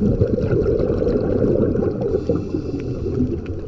Thank you.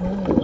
哦